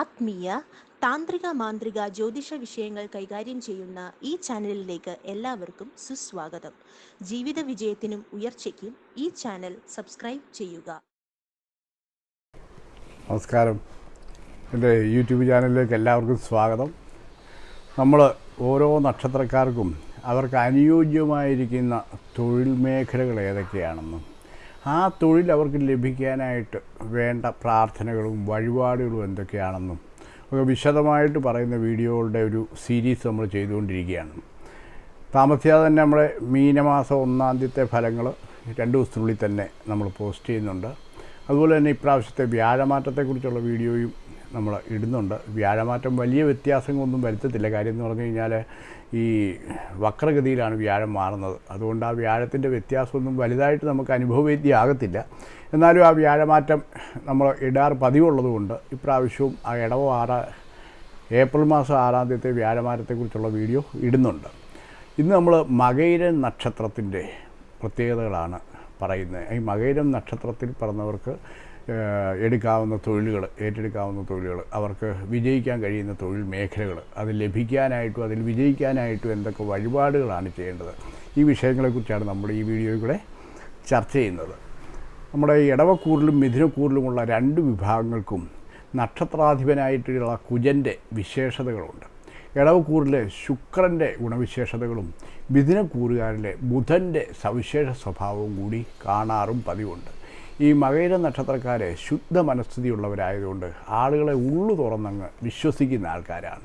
ആത്മീയ താന്ത്രിക മാന്ത്രിക ജ്യോതിഷ വിഷയങ്ങൾ കൈകാര്യം ചെയ്യുന്ന ഈ ചാനലിലേക്ക് എല്ലാവർക്കും സുസ്വാഗതം. ജീവിത വിജയത്തിനും ഉയർച്ചയ്ക്കും ഈ ചാനൽ സബ്സ്ക്രൈബ് ചെയ്യുക. നമസ്കാരം. എന്റെ യൂട്യൂബ് ചാനലിലേക്ക് എല്ലാവർക്കും സ്വാഗതം. നമ്മൾ ഓരോ നക്ഷത്രക്കാർക്കും അവർക്ക് അനുയോജ്യമായിരിക്കുന്ന തൊഴിൽ മേഖലകൾ ഏതൊക്കെയാണെന്നും ആ തൊഴിൽ അവർക്ക് ലഭിക്കാനായിട്ട് വേണ്ട പ്രാർത്ഥനകളും വഴിപാടുകളും എന്തൊക്കെയാണെന്നും ഒക്കെ വിശദമായിട്ട് പറയുന്ന വീഡിയോകളുടെ ഒരു സീരീസ് നമ്മൾ ചെയ്തുകൊണ്ടിരിക്കുകയാണ്. താമസിയാതെ തന്നെ നമ്മുടെ മീനമാസം ഒന്നാം ഫലങ്ങൾ രണ്ട് ദിവസത്തിനുള്ളിൽ തന്നെ നമ്മൾ പോസ്റ്റ് ചെയ്യുന്നുണ്ട്. അതുപോലെ തന്നെ ഇപ്രാവശ്യത്തെ വ്യാഴമാറ്റത്തെക്കുറിച്ചുള്ള വീഡിയോയും നമ്മൾ ഇടുന്നുണ്ട്. വ്യാഴമാറ്റം വലിയ വ്യത്യാസങ്ങളൊന്നും വരുത്തത്തില്ല. കാര്യം എന്ന് പറഞ്ഞു കഴിഞ്ഞാൽ ഈ വക്രഗതിയിലാണ് വ്യാഴം മാറുന്നത്. അതുകൊണ്ട് ആ വ്യാഴത്തിന്റെ വ്യത്യാസമൊന്നും വലുതായിട്ട് നമുക്ക് അനുഭവവേദ്യമാകത്തില്ല. എന്നാലും ആ വ്യാഴമാറ്റം നമ്മൾ ഇടാറ് പതിവുള്ളതുകൊണ്ട് ഇപ്രാവശ്യവും ആ ഇടവ ആറ് ഏപ്രിൽ മാസം ആറാം തീയതി വ്യാഴമാറ്റത്തെക്കുറിച്ചുള്ള വീഡിയോ ഇടുന്നുണ്ട്. ഇന്ന് നമ്മൾ മകൈര നക്ഷത്രത്തിന്റെ പ്രത്യേകതകളാണ് പറയുന്നത്. ഈ മകയിരം നക്ഷത്രത്തിൽ പറഞ്ഞവർക്ക് എടുക്കാവുന്ന തൊഴിലുകൾ ഏറ്റെടുക്കാവുന്ന തൊഴിലുകൾ അവർക്ക് വിജയിക്കാൻ കഴിയുന്ന തൊഴിൽ മേഖലകൾ അത് ലഭിക്കാനായിട്ടും അതിൽ വിജയിക്കാനായിട്ടും എന്തൊക്കെ വഴിപാടുകളാണ് ചെയ്യേണ്ടത്. ഈ വിഷയങ്ങളെക്കുറിച്ചാണ് നമ്മൾ ഈ വീഡിയോയിൽ കൂടെ ചർച്ച ചെയ്യുന്നത്. നമ്മുടെ ഇടവക്കൂറിലും മിഥുനക്കൂറിലുമുള്ള രണ്ട് വിഭാഗങ്ങൾക്കും നക്ഷത്രാധിപനായിട്ടുള്ള കുജന്റെ വിശേഷതകളുണ്ട്. ഇടവക്കൂറിലെ ശുക്രന്റെ ഗുണവിശേഷതകളും മിഥുനക്കൂറുകാരിലെ ബുധന്റെ സവിശേഷ സ്വഭാവവും കൂടി കാണാറും പതിവുണ്ട്. ഈ മകയിര നക്ഷത്രക്കാരെ ശുദ്ധ മനസ്ഥിതിയുള്ളവരായതുകൊണ്ട് ആളുകളെ ഉള്ളു തുറന്നങ്ങ് വിശ്വസിക്കുന്ന ആൾക്കാരാണ്.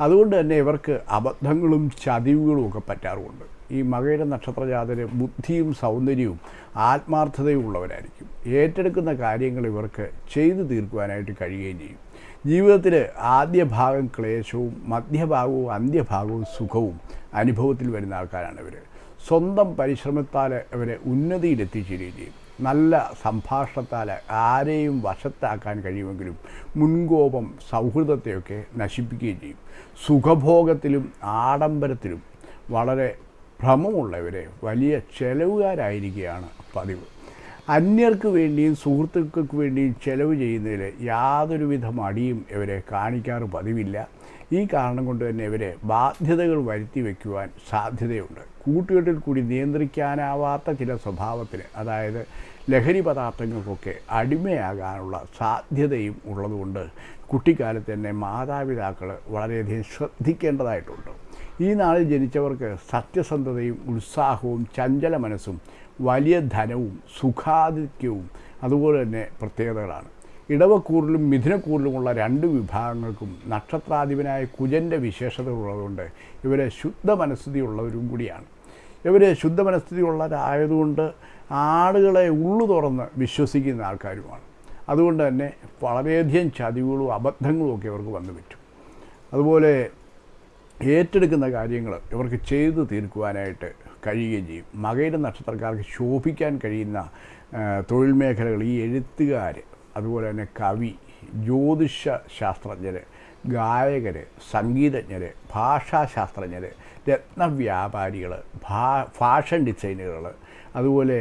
അതുകൊണ്ട് തന്നെ ഇവർക്ക് അബദ്ധങ്ങളും ചതിവുകളും ഒക്കെ പറ്റാറുമുണ്ട്. ഈ മകയിര നക്ഷത്രജാതര് ബുദ്ധിയും സൗന്ദര്യവും ആത്മാർത്ഥതയും ഉള്ളവരായിരിക്കും. ഏറ്റെടുക്കുന്ന കാര്യങ്ങൾ ഇവർക്ക് ചെയ്തു തീർക്കുവാനായിട്ട് കഴിയുകയും ചെയ്യും. ജീവിതത്തിൽ ആദ്യ ഭാഗം ക്ലേശവും മധ്യഭാഗവും അന്ത്യഭാഗവും സുഖവും അനുഭവത്തിൽ വരുന്ന ആൾക്കാരാണ് ഇവർ സ്വന്തം പരിശ്രമത്താൽ അവരെ ഉന്നതിയിലെത്തിച്ചേരുകയും ചെയ്യും. നല്ല സംഭാഷണത്താൽ ആരെയും വശത്താക്കാൻ കഴിയുമെങ്കിലും മുൻകോപം സൗഹൃദത്തെയൊക്കെ നശിപ്പിക്കുകയും ചെയ്യും. സുഖഭോഗത്തിലും ആഡംബരത്തിലും വളരെ ഭ്രമമുള്ളവരെ വലിയ ചെലവുകാരായിരിക്കുകയാണ് പതിവ്. അന്യർക്ക് വേണ്ടിയും സുഹൃത്തുക്കൾക്ക് വേണ്ടിയും ചെലവ് ചെയ്യുന്നതിൽ യാതൊരുവിധ മടിയും ഇവരെ കാണിക്കാറ് പതിവില്ല. ഈ കാരണം കൊണ്ട് തന്നെ ഇവരെ ബാധ്യതകൾ വരുത്തി വയ്ക്കുവാൻ സാധ്യതയുണ്ട്. കൂട്ടുകെട്ടിൽ കൂടി നിയന്ത്രിക്കാനാവാത്ത ചില സ്വഭാവത്തിന് അതായത് ലഹരി പദാർത്ഥങ്ങൾക്കൊക്കെ അടിമയാകാനുള്ള സാധ്യതയും ഉള്ളതുകൊണ്ട് കുട്ടിക്കാലത്ത് തന്നെ മാതാപിതാക്കൾ വളരെയധികം ശ്രദ്ധിക്കേണ്ടതായിട്ടുണ്ട്. ഈ നാളിൽ ജനിച്ചവർക്ക് സത്യസന്ധതയും ഉത്സാഹവും ചഞ്ചല മനസ്സും വലിയ ധനവും സുഖാധിക്യവും അതുപോലെ തന്നെ പ്രത്യേകതകളാണ്. ഇടവക്കൂറിലും മിഥുനക്കൂറിലുമുള്ള രണ്ട് വിഭാഗങ്ങൾക്കും നക്ഷത്രാധിപനായ കുജന്റെ വിശേഷതകളുള്ളതുകൊണ്ട് ഇവരെ ശുദ്ധ മനസ്ഥിതിയുള്ളവരും കൂടിയാണ്. ഇവർ ശുദ്ധ മനസ്ഥിതിയുള്ളവരായതുകൊണ്ട് ആളുകളെ ഉള്ളു തുറന്ന് വിശ്വസിക്കുന്ന ആൾക്കാരുമാണ്. അതുകൊണ്ട് തന്നെ വളരെയധികം ചതിവുകളും അബദ്ധങ്ങളും ഒക്കെ ഇവർക്ക് വന്നു പറ്റും. അതുപോലെ ഏറ്റെടുക്കുന്ന കാര്യങ്ങൾ ഇവർക്ക് ചെയ്തു തീർക്കുവാനായിട്ട് കഴിയുകയും ചെയ്യും. മകയുടെ നക്ഷത്രക്കാർക്ക് ശോഭിക്കാൻ കഴിയുന്ന തൊഴിൽ മേഖലകൾ ഈ എഴുത്തുകാർ അതുപോലെ തന്നെ കവി ജ്യോതിഷ ശാസ്ത്രജ്ഞർ ഗായകർ സംഗീതജ്ഞർ ഭാഷാശാസ്ത്രജ്ഞർ രത്നവ്യാപാരികൾ ഭാ ഫാഷൻ ഡിസൈനുകൾ അതുപോലെ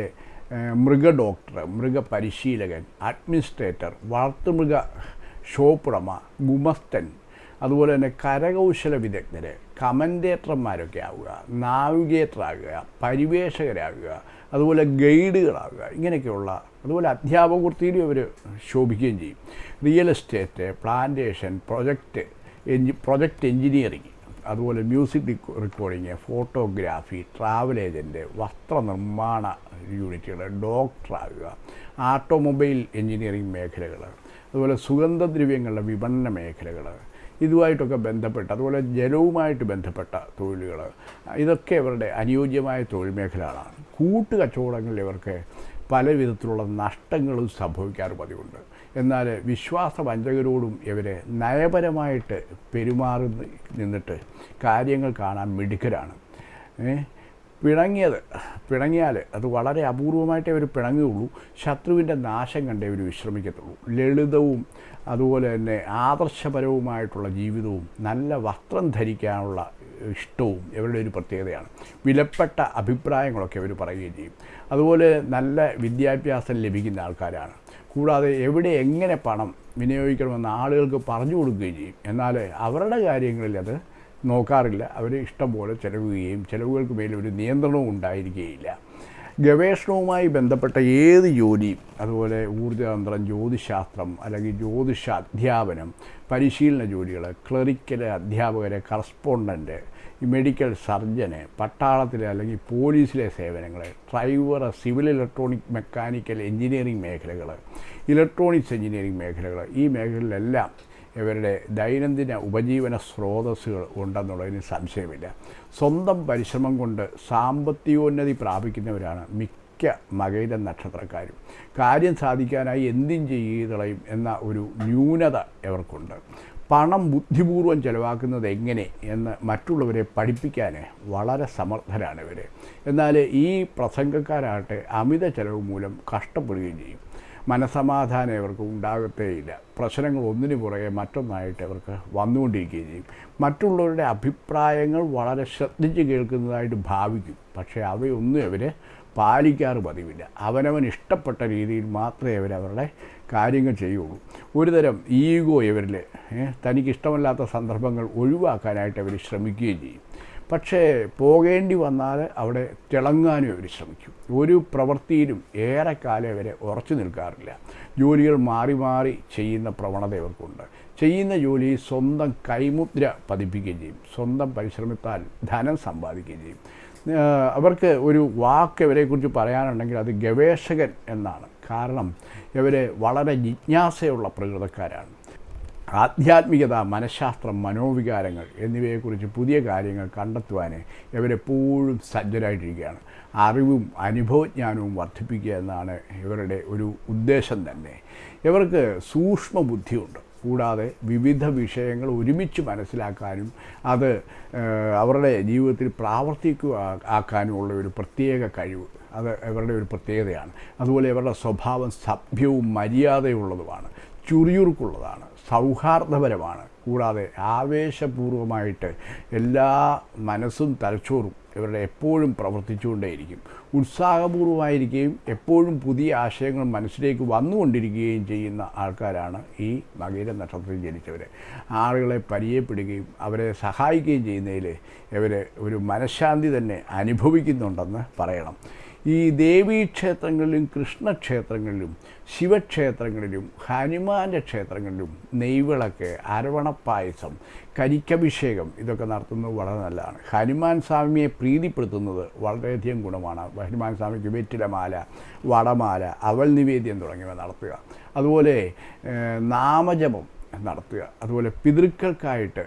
മൃഗ ഡോക്ടർ മൃഗപരിശീലകൻ അഡ്മിനിസ്ട്രേറ്റർ വളർത്തുമൃഗ ഷോപ്പുടമ ഗുമസ്തൻ അതുപോലെ തന്നെ കരകൗശല വിദഗ്ധർ കമന്റേറ്റർമാരൊക്കെ ആവുക നാവിഗേറ്റർ ആകുക പരിവേഷകരാകുക അതുപോലെ ഗൈഡുകളാകുക ഇങ്ങനെയൊക്കെയുള്ള അതുപോലെ അധ്യാപക വൃത്തിയിലും അവർ ശോഭിക്കുകയും ചെയ്യും. റിയൽ എസ്റ്റേറ്റ് പ്ലാന്റേഷൻ പ്രൊജക്റ്റ് എഞ്ചി പ്രൊജക്റ്റ് എഞ്ചിനീയറിങ് അതുപോലെ music recording photography travel agent വസ്ത്രനിർമ്മാണ യൂണിറ്റുകൾ ഡോക്ടറാകുക ആട്ടോമൊബൈൽ എഞ്ചിനീയറിംഗ് മേഖലകൾ അതുപോലെ സുഗന്ധദ്രവ്യങ്ങളുടെ വിപണന മേഖലകൾ ഇതുമായിട്ടൊക്കെ ബന്ധപ്പെട്ട അതുപോലെ ജലവുമായിട്ട് ബന്ധപ്പെട്ട തൊഴിലുകൾ ഇതൊക്കെ ഇവരുടെ അനുയോജ്യമായ തൊഴിൽ മേഖലകളാണ്. കൂട്ടുകച്ചവടങ്ങളിൽ ഇവർക്ക് പല വിധത്തിലുള്ള നഷ്ടങ്ങളും സംഭവിക്കാറ് പതിവുണ്ട്. എന്നാൽ വിശ്വാസവഞ്ചകരോടും ഇവരെ നയപരമായിട്ട് പെരുമാറി നിന്നിട്ട് കാര്യങ്ങൾ കാണാൻ മിടുക്കരാണ്. പിണങ്ങിയത് പിണങ്ങിയാൽ അത് വളരെ അപൂർവമായിട്ടേ അവർ പിണങ്ങുകയുള്ളൂ. ശത്രുവിന്റെ നാശം കണ്ടേ അവർ വിശ്രമിക്കത്തുള്ളൂ. ലളിതവും അതുപോലെ തന്നെ ആദർശപരവുമായിട്ടുള്ള ജീവിതവും നല്ല വസ്ത്രം ധരിക്കാനുള്ള ഇഷ്ടവും ഇവരുടെ ഒരു പ്രത്യേകതയാണ്. വിലപ്പെട്ട അഭിപ്രായങ്ങളൊക്കെ അവർ പറയുകയും ചെയ്യും. അതുപോലെ നല്ല വിദ്യാഭ്യാസം ലഭിക്കുന്ന ആൾക്കാരാണ്. കൂടാതെ എവിടെ എങ്ങനെ പണം വിനിയോഗിക്കണമെന്ന് ആളുകൾക്ക് പറഞ്ഞു കൊടുക്കുകയും ചെയ്യും. എന്നാൽ അവരുടെ കാര്യങ്ങളിൽ അത് നോക്കാറില്ല. അവർ ഇഷ്ടം പോലെ ചിലവുകയും ചിലവുകൾക്ക് മേലെ ഒരു നിയന്ത്രണവും ഉണ്ടായിരിക്കുകയില്ല. ഗവേഷണവുമായി ബന്ധപ്പെട്ട ഏത് ജോലിയും അതുപോലെ ഊർജതന്ത്രം ജ്യോതിശാസ്ത്രം അല്ലെങ്കിൽ ജ്യോതിഷ അധ്യാപനം പരിശീലന ജോലികൾ ക്ലറിക്കൽ അധ്യാപകരെ കറസ്പോണ്ടന്റ് മെഡിക്കൽ സർജന് പട്ടാളത്തിലെ അല്ലെങ്കിൽ പോലീസിലെ സേവനങ്ങൾ driver civil electronic mechanical engineering മേഖലകൾ ഇലക്ട്രോണിക്സ് എഞ്ചിനീയറിംഗ് മേഖലകൾ ഈ മേഖലകളിലെല്ലാം ഇവരുടെ ദൈനംദിന ഉപജീവന സ്രോതസ്സുകൾ ഉണ്ടെന്നുള്ളതിന് സംശയമില്ല. സ്വന്തം പരിശ്രമം കൊണ്ട് സാമ്പത്തികോന്നതി പ്രാപിക്കുന്നവരാണ് മിക്ക മകൈര നക്ഷത്രക്കാരും. കാര്യം സാധിക്കാനായി എന്തും ചെയ്തളയും എന്ന ഒരു ന്യൂനത ഇവർക്കുണ്ട്. പണം ബുദ്ധിപൂർവം ചെലവാക്കുന്നത് എങ്ങനെ എന്ന് മറ്റുള്ളവരെ പഠിപ്പിക്കാൻ വളരെ സമർത്ഥരാണ് ഇവർ എന്നാൽ ഈ പ്രസംഗക്കാരാകട്ടെ അമിത ചെലവ് മൂലം കഷ്ടപ്പെടുകയും ചെയ്യും. മനസമാധാനം ഇവർക്ക് ഉണ്ടാകത്തേയില്ല. പ്രശ്നങ്ങൾ ഒന്നിനു പുറകെ മറ്റൊന്നായിട്ട് ഇവർക്ക് വന്നുകൊണ്ടിരിക്കുകയും ചെയ്യും. മറ്റുള്ളവരുടെ അഭിപ്രായങ്ങൾ വളരെ ശ്രദ്ധിച്ച് കേൾക്കുന്നതായിട്ട് ഭാവിക്കും. പക്ഷേ അവയൊന്നും അവർ പാലിക്കാറ് പതിവില്ല. അവനവൻ ഇഷ്ടപ്പെട്ട രീതിയിൽ മാത്രമേ അവർ അവരുടെ കാര്യങ്ങൾ ചെയ്യുള്ളൂ ഒരു തരം ഈഗോ ഇവരിൽ തനിക്കിഷ്ടമല്ലാത്ത സന്ദർഭങ്ങൾ ഒഴിവാക്കാനായിട്ട് അവർ ശ്രമിക്കുകയും ചെയ്യും. പക്ഷേ പോകേണ്ടി വന്നാൽ അവിടെ തിളങ്ങാനും അവർ ശ്രമിക്കും. ഒരു പ്രവൃത്തിയിലും ഏറെക്കാലം അവരെ ഉറച്ചു നിൽക്കാറില്ല. ജോലികൾ മാറി മാറി ചെയ്യുന്ന പ്രവണത ഇവർക്കുണ്ട്. ചെയ്യുന്ന ജോലി സ്വന്തം കൈമുദ്ര പതിപ്പിക്കുകയും ചെയ്യും. സ്വന്തം പരിശ്രമത്താൽ ധനം സമ്പാദിക്കുകയും ചെയ്യും. അവർക്ക് ഒരു വാക്ക് ഇവരെക്കുറിച്ച് പറയാനുണ്ടെങ്കിൽ അത് ഗവേഷകൻ എന്നാണ്. കാരണം ഇവർ വളരെ ജിജ്ഞാസയുള്ള പ്രകൃതക്കാരാണ്. ആധ്യാത്മികത മനഃശാസ്ത്രം മനോവികാരങ്ങൾ എന്നിവയെക്കുറിച്ച് പുതിയ കാര്യങ്ങൾ കണ്ടെത്തുവാൻ ഇവരെപ്പോഴും സജ്ജരായിട്ടിരിക്കുകയാണ്. അറിവും അനുഭവജ്ഞാനവും വർദ്ധിപ്പിക്കുക എന്നാണ് ഇവരുടെ ഒരു ഉദ്ദേശം തന്നെ. ഇവർക്ക് സൂക്ഷ്മ ബുദ്ധിയുണ്ട് കൂടാതെ വിവിധ വിഷയങ്ങൾ ഒരുമിച്ച് മനസ്സിലാക്കാനും അത് അവരുടെ ജീവിതത്തിൽ പ്രാവർത്തിക്കുക ആക്കാനുമുള്ള ഒരു പ്രത്യേക കഴിവ്. അത് ഇവരുടെ ഒരു പ്രത്യേകതയാണ്. അതുപോലെ ഇവരുടെ സ്വഭാവം സഭ്യവും മര്യാദയുള്ളതുമാണ്. ചുറിയുറുക്കുള്ളതാണ്. സൗഹാർദ്ദപരമാണ്. കൂടാതെ ആവേശപൂർവമായിട്ട് എല്ലാ മനസ്സും തലച്ചോറും ഇവരുടെ എപ്പോഴും പ്രവർത്തിച്ചുകൊണ്ടേയിരിക്കും. ഉത്സാഹപൂർവമായിരിക്കുകയും എപ്പോഴും പുതിയ ആശയങ്ങൾ മനസ്സിലേക്ക് വന്നുകൊണ്ടിരിക്കുകയും ചെയ്യുന്ന ആൾക്കാരാണ് ഈ മകീര നക്ഷത്രത്തിൽ ജനിച്ചവർ ആളുകളെ പരിചയപ്പെടുകയും അവരെ സഹായിക്കുകയും ചെയ്യുന്നതിൽ ഇവർ ഒരു മനഃശാന്തി തന്നെ അനുഭവിക്കുന്നുണ്ടെന്ന് പറയണം. ഈ ദേവീക്ഷേത്രങ്ങളിലും കൃഷ്ണക്ഷേത്രങ്ങളിലും ശിവക്ഷേത്രങ്ങളിലും ഹനുമാന്റെ ക്ഷേത്രങ്ങളിലും നെയ്വിളക്ക് അരവണപ്പായസം കരിക്കഭിഷേകം ഇതൊക്കെ നടത്തുന്നത് വളരെ നല്ലതാണ്. ഹനുമാൻ സ്വാമിയെ പ്രീതിപ്പെടുത്തുന്നത് വളരെയധികം ഗുണമാണ്. ഹനുമാൻ സ്വാമിക്ക് വെറ്റിലമാല വടമാല അവൽ നിവേദ്യം തുടങ്ങിയവ നടത്തുക. അതുപോലെ നാമജപം. നടത്തുക. അതുപോലെ പിതൃക്കൾക്കായിട്ട്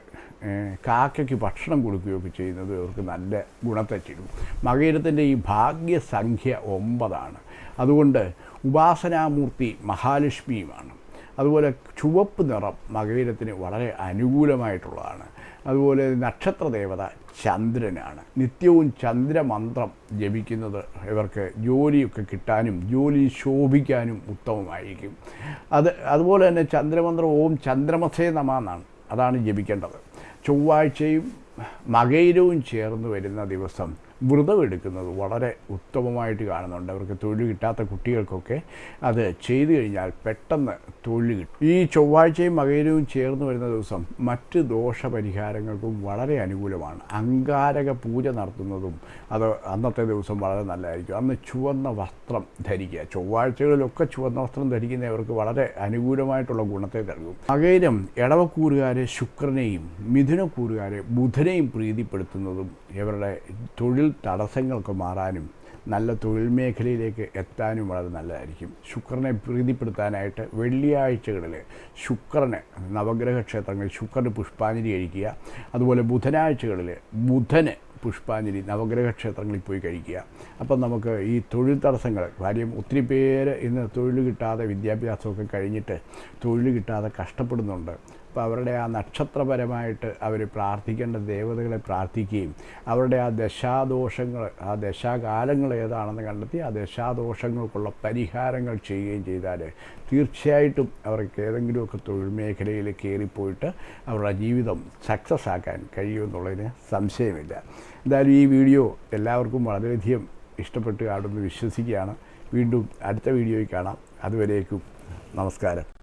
കാക്കയ്ക്ക് ഭക്ഷണം കൊടുക്കുകയൊക്കെ ചെയ്യുന്നത് അവർക്ക് നല്ല ഗുണത്തെ ചെയ്യും. മകയിരത്തിന്റെ ഈ ഭാഗ്യസംഖ്യ ഒമ്പതാണ്. അതുകൊണ്ട് ഉപാസനാമൂർത്തി മഹാലക്ഷ്മിയുമാണ്. അതുപോലെ ചുവപ്പ് നിറം മകയിരത്തിന് വളരെ അനുകൂലമായിട്ടുള്ളതാണ്. അതുപോലെ നക്ഷത്ര ദേവത ചന്ദ്രനാണ്. നിത്യവും ചന്ദ്രമന്ത്രം ജപിക്കുന്നത് ഇവർക്ക് ജോലിയൊക്കെ കിട്ടാനും ജോലി ശോഭിക്കാനും ഉത്തമമായിരിക്കും. അത് അതുപോലെ തന്നെ ചന്ദ്രമന്ത്രം ഓം ചന്ദ്രമസേ നമ എന്നാണ് അതാണ് ജപിക്കേണ്ടത്. ചൊവ്വാഴ്ചയും മകയിരവും ചേർന്ന് വരുന്ന ദിവസം വ്രതമെടുക്കുന്നത് വളരെ ഉത്തമമായിട്ട് കാണുന്നുണ്ട്. അവർക്ക് തൊഴിൽ കിട്ടാത്ത കുട്ടികൾക്കൊക്കെ അത് ചെയ്തു കഴിഞ്ഞാൽ പെട്ടെന്ന് തൊഴിൽ കിട്ടും. ഈ ചൊവ്വാഴ്ചയും മകയിലും ചേർന്ന് വരുന്ന ദിവസം മറ്റ് ദോഷപരിഹാരങ്ങൾക്കും വളരെ അനുകൂലമാണ്. അങ്കാരക പൂജ നടത്തുന്നതും അത് അന്നത്തെ ദിവസം വളരെ നല്ലതായിരിക്കും. അന്ന് ചുവന്ന വസ്ത്രം ധരിക്കുക. ചൊവ്വാഴ്ചകളിലൊക്കെ ചുവന്ന വസ്ത്രം ധരിക്കുന്നവർക്ക് വളരെ അനുകൂലമായിട്ടുള്ള ഗുണത്തെ നൽകും. മകയിലും ഇടവക്കൂറുകാരെ ശുക്രനെയും മിഥുനക്കൂറുകാരെ ബുധനെയും പ്രീതിപ്പെടുത്തുന്നതും ഇവരുടെ തൊഴിൽ തടസ്സങ്ങൾക്ക് മാറാനും നല്ല തൊഴിൽ മേഖലയിലേക്ക് എത്താനും വളരെ നല്ലതായിരിക്കും. ശുക്രനെ പ്രീതിപ്പെടുത്താനായിട്ട് വെള്ളിയാഴ്ചകളിൽ ശുക്രന് നവഗ്രഹ ക്ഷേത്രങ്ങളിൽ ശുക്രന് പുഷ്പാഞ്ജലി കഴിക്കുക. അതുപോലെ ബുധനാഴ്ചകളിൽ ബുധന് പുഷ്പാഞ്ജലി നവഗ്രഹ ക്ഷേത്രങ്ങളിൽ പോയി കഴിക്കുക. അപ്പം നമുക്ക് ഈ തൊഴിൽ തടസ്സങ്ങൾ കാര്യം ഒത്തിരി പേര് ഇന്ന് തൊഴിൽ കിട്ടാതെ വിദ്യാഭ്യാസമൊക്കെ കഴിഞ്ഞിട്ട് തൊഴിൽ കിട്ടാതെ കഷ്ടപ്പെടുന്നുണ്ട്. അപ്പോൾ അവരുടെ ആ നക്ഷത്രപരമായിട്ട് അവർ പ്രാർത്ഥിക്കേണ്ട ദേവതകളെ പ്രാർത്ഥിക്കുകയും അവരുടെ ആ ദശാദോഷങ്ങൾ ആ ദശാകാലങ്ങൾ ഏതാണെന്ന് കണ്ടെത്തി ആ ദശാദോഷങ്ങൾക്കുള്ള പരിഹാരങ്ങൾ ചെയ്യുകയും ചെയ്താൽ തീർച്ചയായിട്ടും അവർക്ക് ഏതെങ്കിലുമൊക്കെ തൊഴിൽ മേഖലയിൽ കയറിപ്പോയിട്ട് അവരുടെ ജീവിതം സക്സസ് ആക്കാൻ കഴിയുമെന്നുള്ളതിന് സംശയമില്ല. എന്തായാലും ഈ വീഡിയോ എല്ലാവർക്കും വളരെയധികം ഇഷ്ടപ്പെട്ട് കാണുമെന്ന് വിശ്വസിക്കുകയാണ്. വീണ്ടും അടുത്ത വീഡിയോയിൽ കാണാം. അതുവരേക്കും നമസ്കാരം.